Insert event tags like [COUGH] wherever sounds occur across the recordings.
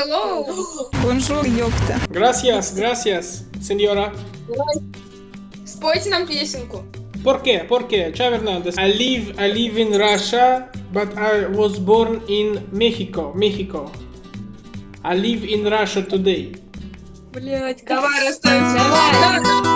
hello. Бонжур, ёпта. Gracias, gracias, señora. Спойте нам песенку. ¿Por qué? ¿Por qué? Chava Hernandez. I live, I live in Russia, but I was born in Mexico, Mexico. I live in Russia today. Блять, Давай расставимся. Давай.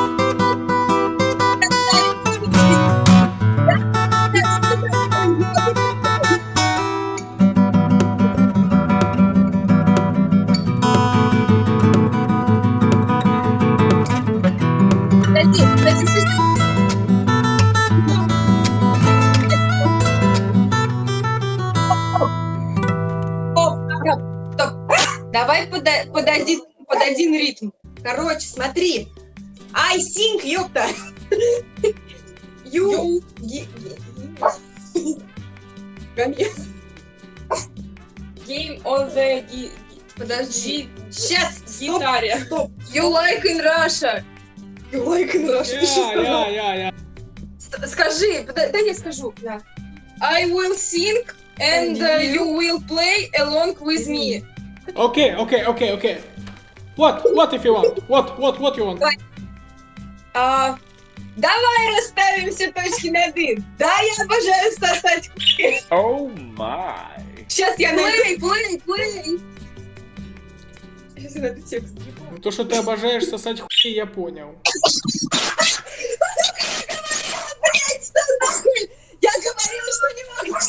I sing, ёпта. You. Ге- ге- Гами. Game on the gi- Подожди. gi- Сейчас, стоп, гитаре. стоп. You like in Russia. You like in Russia. Ты что Я, сказал? я, я, я. С- Скажи, пода- да я скажу. Да. I will sing and uh, you will play along with me. Okay, okay, okay, okay. What? What if you want? What? What? What you want? А, давай расставим все точки над «и». Да, я обожаю сосать хуй. Oh my. Сейчас я найду. Плей, плей, плей. Сейчас я найду текст. То, что ты обожаешь сосать хуй, я понял. Я говорила, что не могу.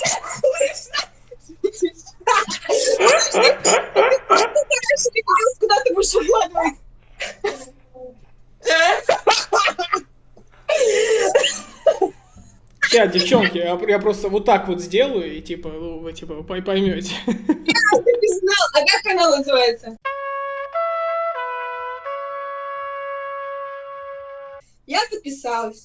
Куда ты будешь укладывать? Сейчас, девчонки, я, я просто вот так вот сделаю, и типа, ну, вы типа пой- поймете. Ты не знал. А как канал называется? Я записалась.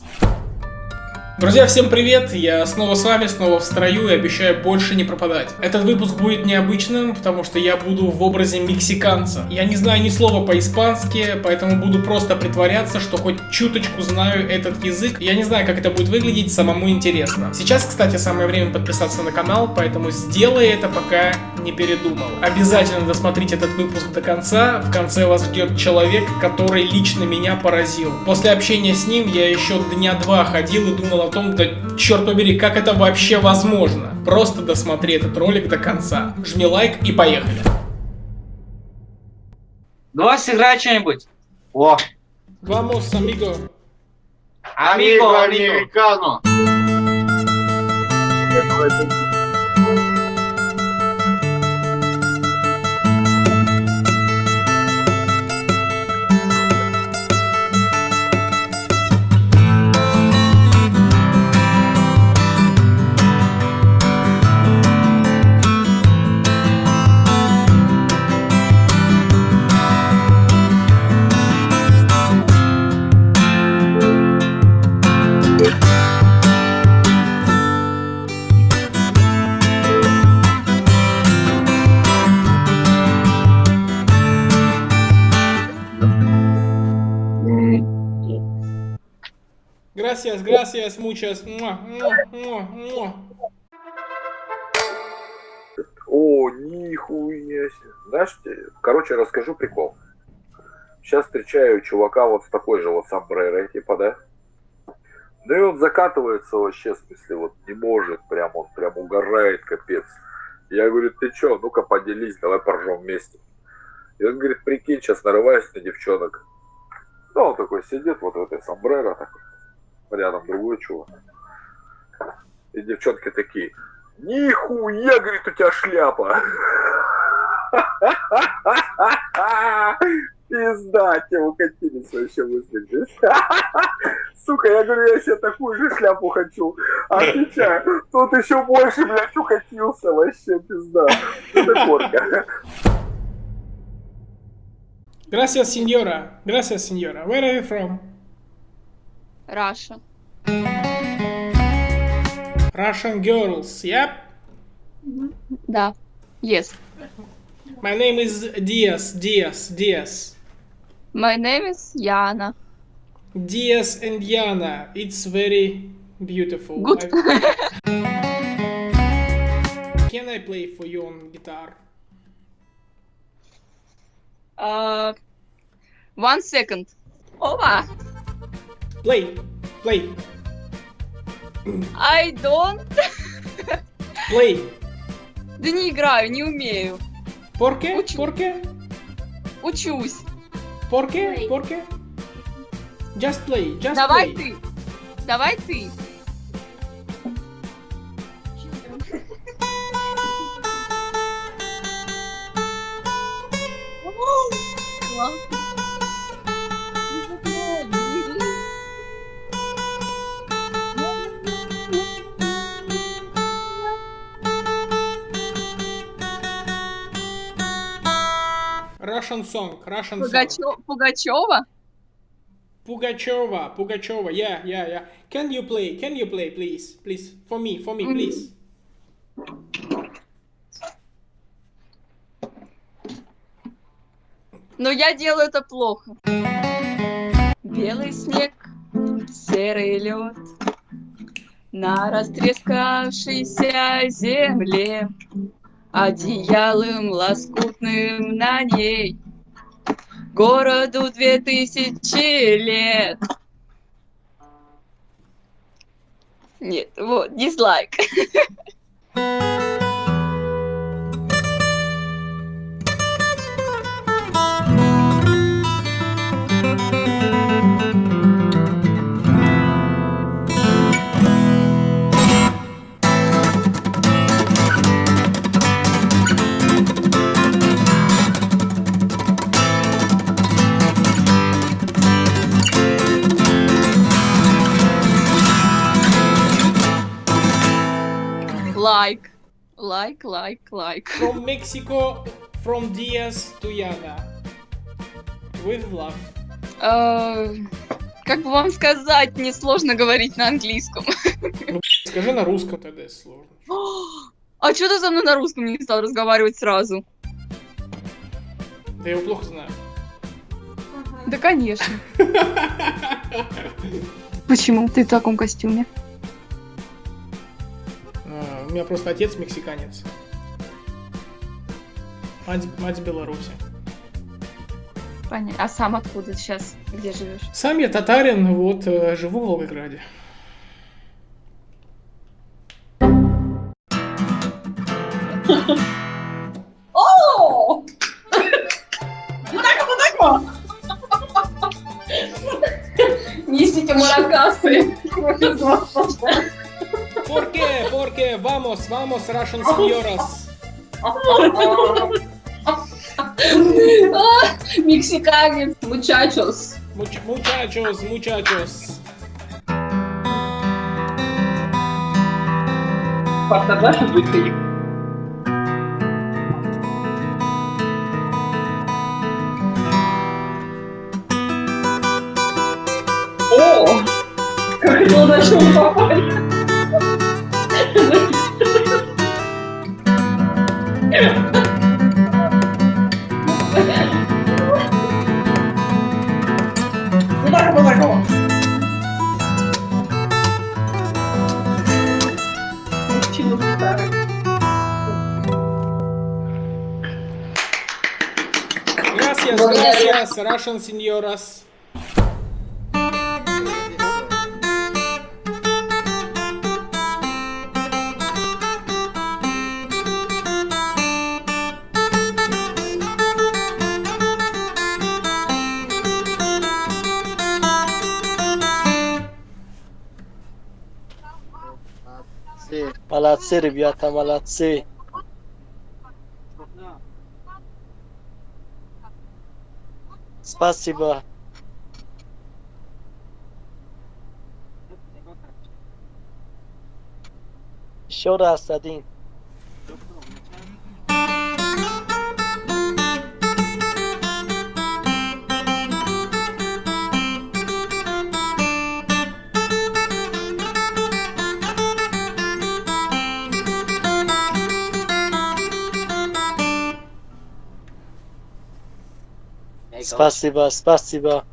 Друзья, всем привет! Я снова с вами, снова в строю и обещаю больше не пропадать. Этот выпуск будет необычным, потому что я буду в образе мексиканца. Я не знаю ни слова по-испански, поэтому буду просто притворяться, что хоть чуточку знаю этот язык. Я не знаю, как это будет выглядеть, самому интересно. Сейчас, кстати, самое время подписаться на канал, поэтому сделай это, пока не передумал. Обязательно досмотрите этот выпуск до конца. В конце вас ждет человек, который лично меня поразил. После общения с ним я еще дня два ходил и думал о том, да черт побери, как это вообще возможно. Просто досмотри этот ролик до конца. Жми лайк и поехали. Давай сыграй что-нибудь. О, Vamos, amigo. амиго, амиго. Gracias, gracias, muchas. О, нихуя себе. Знаешь, короче, расскажу прикол. Сейчас встречаю чувака вот с такой же вот сомбрерой, типа, да? Ну и он закатывается вообще, в смысле, вот не может, прям он прям угорает, капец. Я говорю, ты чё, ну-ка поделись, давай поржем вместе. И он говорит, прикинь, сейчас нарываюсь на девчонок. Ну, он такой сидит вот в этой сомбреро, такой, рядом другой чувак. И девчонки такие, Нихуя, говорит, у тебя шляпа. [LAUGHS] Пизда, те укатились вообще мысли здесь. [LAUGHS] Сука, я говорю, я себе такую же шляпу хочу. Отвечаю, тут еще больше, блядь, укатился вообще, пизда. Это корка. Gracias, señora. Gracias, señora. Where are you from? Russia. Russian girls, yep. Да, yes. My name is Diaz, Diaz, Diaz. My name is Yana. Diaz and Yana, it's very beautiful. Good. Can I play for you on guitar? Uh, one second. Over. Play. Play. I don't... Play. Да не играю, не умею. ¿Por qué? Учу. ¿Por qué? Учусь. ¿Por qué? Just play. Just Давай play. ты. Давай ты. Russian song. Russian song. Пугачё- Пугачева? Pugacheva. Pugacheva. Yeah, yeah, yeah. Can you play? Can you play, please? Please. For me. For me, Mm. please. Но я делаю это плохо. Белый снег, серый лед на растрескавшейся земле, одеялом лоскутным на ней, городу две тысячи лет. Нет, вот, дизлайк. [LAUGHS] Лайк. Лайк, лайк, лайк. From Mexico, from Diaz to Yana. With love. Э, Как бы вам сказать, мне сложно говорить на английском. Скажи на русском тогда, если сложно. [GASPS] А что ты со мной на русском не стал разговаривать сразу? Да я его плохо знаю. Да, конечно. [LAUGHS] Почему ты в таком костюме? У меня просто отец мексиканец. Мать, мать с Беларуси. Понятно. А сам откуда сейчас? Где живешь? Сам я татарин, вот, э, живу в Волгограде. О! Несите маракасы. [LAUGHS] ¿Por qué? ¿Por qué? Vamos, vamos, Russian señoras. Мексиканец, мучачос. Much- muchachos, muchachos. О! Как это чем попали? Gracias, Благодарю. gracias, Russian señoras. Молодцы, молодцы, ребята, молодцы. Спасибо. Еще раз один. Спасибо, спасибо.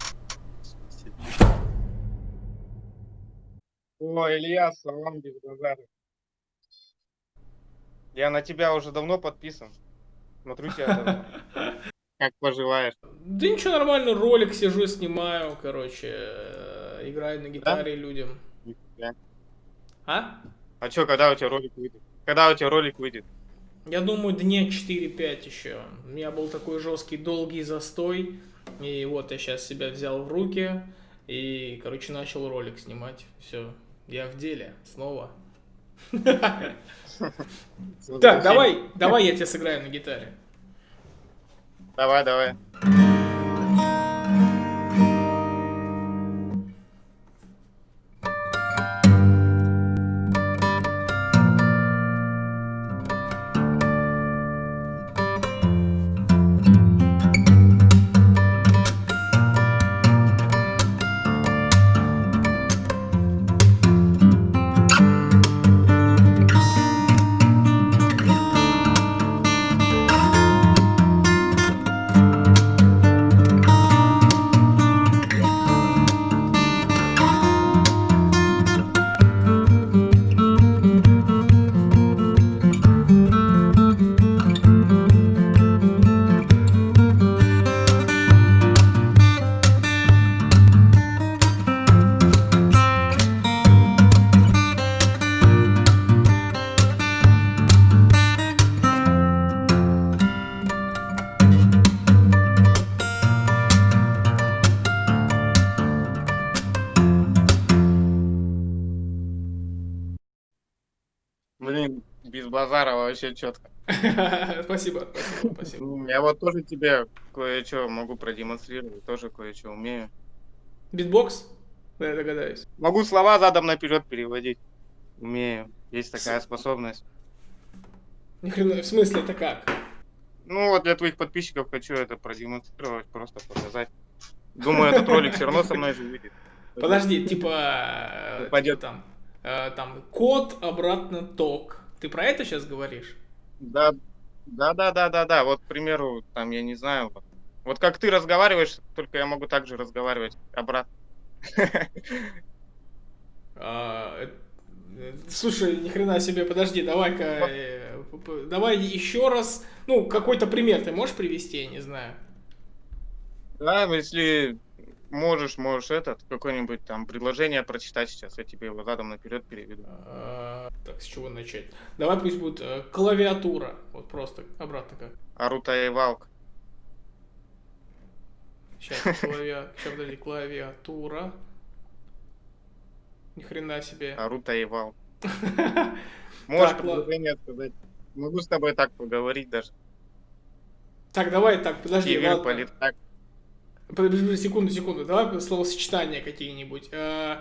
О, Илья, салам без базара. Я на тебя уже давно подписан. Смотрю тебя давно. [LAUGHS] Как поживаешь? Да ничего, нормально, ролик сижу, снимаю, короче, э, играю на гитаре людям. А? А чё, когда у тебя ролик выйдет? Когда у тебя ролик выйдет? Я думаю, дня 4-5 еще. У меня был такой жесткий, долгий застой. И вот я сейчас себя взял в руки. И, короче, начал ролик снимать. Все, я в деле снова. Так, давай, давай я тебе сыграю на гитаре. Давай, давай. Базара вообще четко. [LAUGHS] Спасибо, спасибо, спасибо. Я вот тоже тебе кое-что могу продемонстрировать, тоже кое-что умею. Битбокс? Да, я догадаюсь. Могу слова задом наперед переводить. Умею. Есть такая способность. Ни хрена, в смысле, это как? Ну вот для твоих подписчиков хочу это продемонстрировать, просто показать. Думаю, этот ролик все равно со мной же выйдет. Подожди, типа, Пойдет. там, э, там, код, обратно ток. Ты про это сейчас говоришь? Да, да, да, да, да, да. Вот, к примеру, там, я не знаю, вот, вот как ты разговариваешь, только я могу так же разговаривать обратно. [LAUGHS] А, э, э, Слушай, ни хрена себе, подожди, давай-ка, э, п- п- давай еще раз, ну, какой-то пример ты можешь привести, я не знаю. Да, если можешь, можешь этот, какое-нибудь там предложение прочитать сейчас, я тебе его задом наперед переведу. А, Так, с чего начать? Давай пусть будет э, клавиатура, вот просто, обратно как. Арута и Валк. Сейчас, клавиа... Сейчас, подожди, клавиатура. Ни хрена себе. Арута и Валк. [LAUGHS] Можешь предложение сказать. Могу с тобой так поговорить даже. Так, давай так, подожди, Кивер, политак. Подожди, секунду, секунду, давай словосочетания какие-нибудь. Э,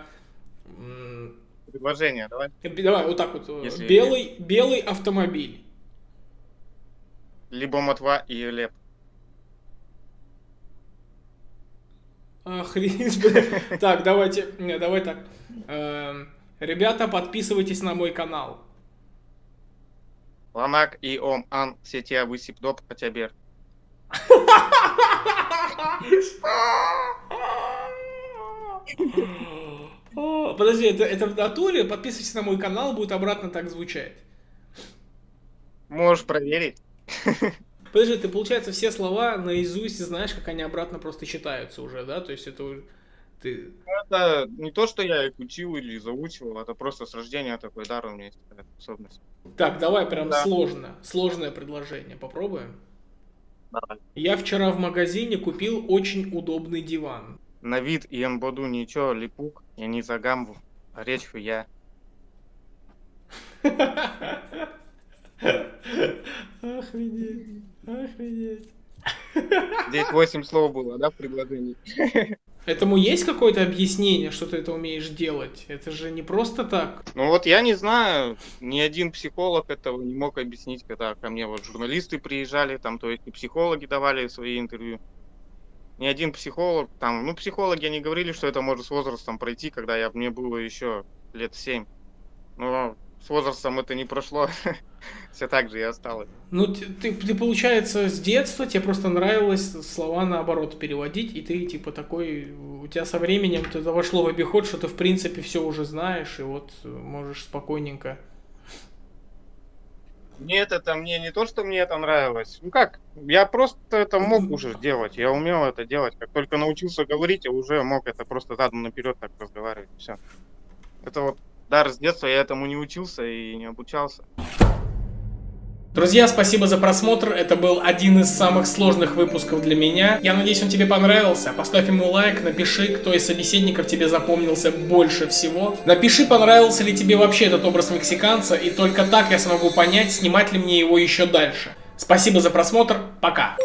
Предложение, давай. э, Давай, вот так вот. э, Если- Белый, белый автомобиль. Либо Матва и Леп. Охренеть. [LAUGHS] Так, давайте, не, давай так. Эм, Ребята, подписывайтесь на мой канал. Ланак и Ом Ан Сетия Высипдоп Хатябер. [LAUGHS] О, Подожди, это, это в натуре? Подписывайтесь на мой канал, будет обратно так звучать. Можешь проверить. Подожди, ты, получается, все слова наизусть знаешь, как они обратно просто читаются уже, да? То есть это уже... Ты... Это не то, что я их учил или заучивал, это просто с рождения такой дар у меня есть способность. Так, давай прям Да. сложно. Сложное предложение. Попробуем. Я вчера в магазине купил очень удобный диван. На вид и эмбоду ничего, липук, я не за гамбу, а речь я. [LAUGHS] Охренеть. Охренеть. Здесь 8 слов было, да, в предложении? Этому есть какое-то объяснение, что ты это умеешь делать? Это же не просто так. Ну вот я не знаю, ни один психолог этого не мог объяснить, когда ко мне вот журналисты приезжали, там, то есть и психологи давали свои интервью. Ни один психолог, там, ну, психологи они говорили, что это может с возрастом пройти, когда я, мне было еще лет 7. Но с возрастом это не прошло, [LAUGHS] все так же и осталось. Ну, ты, ты, ты, получается, с детства тебе просто нравилось слова наоборот переводить, и ты, типа, такой, у тебя со временем это вошло в обиход, что ты, в принципе, все уже знаешь, и вот можешь спокойненько. Нет, это мне не то, что мне это нравилось. Ну как, я просто это мог уже делать. Я умел это делать. Как только научился говорить, я уже мог это просто задом наперед так разговаривать. Все. Это вот дар с детства, я этому не учился и не обучался. Друзья, спасибо за просмотр. Это был один из самых сложных выпусков для меня. Я надеюсь, он тебе понравился. Поставь ему лайк, напиши, кто из собеседников тебе запомнился больше всего. Напиши, понравился ли тебе вообще этот образ мексиканца, и только так я смогу понять, снимать ли мне его еще дальше. Спасибо за просмотр. Пока.